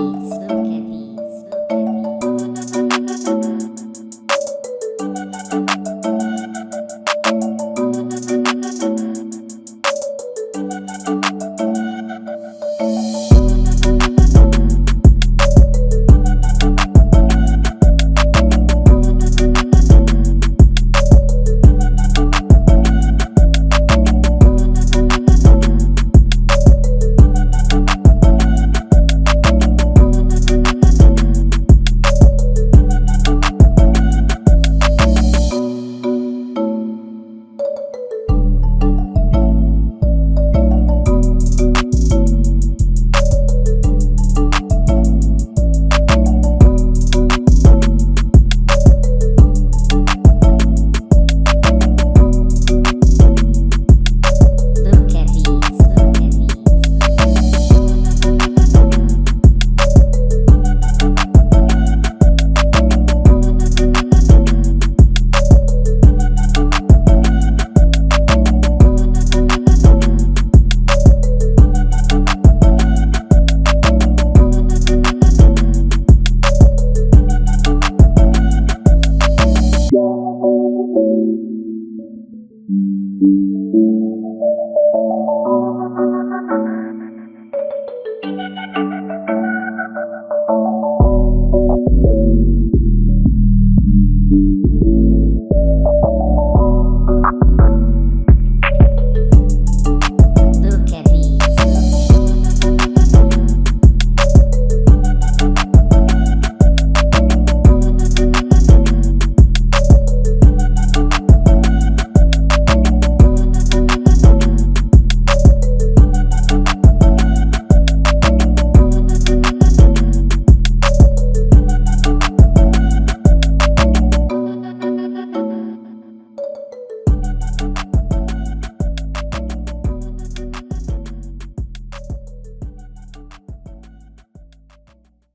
it's okay. You